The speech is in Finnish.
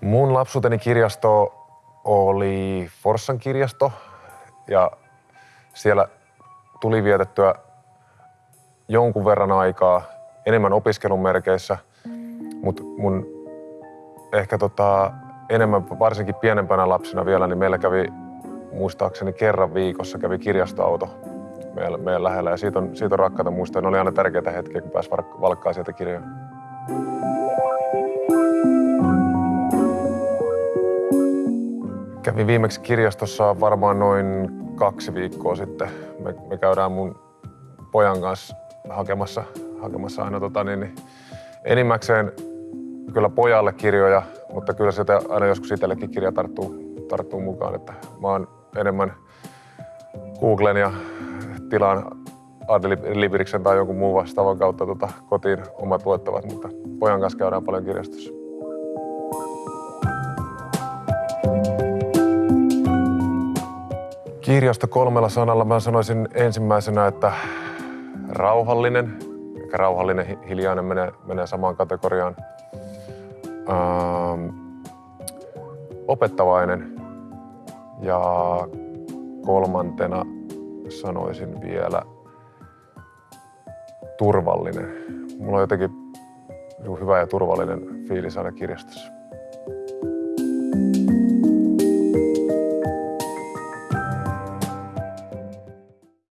Mun lapsuuteni kirjasto oli Forssan kirjasto ja siellä tuli vietettyä jonkun verran aikaa enemmän opiskelun merkeissä, mutta mun ehkä tota, enemmän, varsinkin pienempänä lapsena vielä, niin meillä kävi muistaakseni kerran viikossa kävi kirjastoauto meidän, meidän lähellä ja siitä on, siitä on rakkaita muistoja. Ne oli aina tärkeitä hetkiä, kun pääsi valkkaa sieltä kirjoja. Kävin viimeksi kirjastossa varmaan noin kaksi viikkoa sitten. Me, me käydään mun pojan kanssa hakemassa, hakemassa aina tota, niin, niin, enimmäkseen kyllä pojalle kirjoja, mutta kyllä sieltä aina joskus itsellekin kirja tarttuu, tarttuu mukaan. Että mä oon enemmän Googlen ja tilaan Adlibiriksen tai jonkun muun vastaavan kautta tota, kotiin omat luettavat, mutta pojan kanssa käydään paljon kirjastossa. Kirjasto kolmella sanalla mä sanoisin ensimmäisenä, että rauhallinen. Ehkä rauhallinen, hiljainen menee, menee samaan kategoriaan. Ähm, opettavainen. Ja kolmantena sanoisin vielä turvallinen. Mulla on jotenkin hyvä ja turvallinen fiilis aina kirjastossa.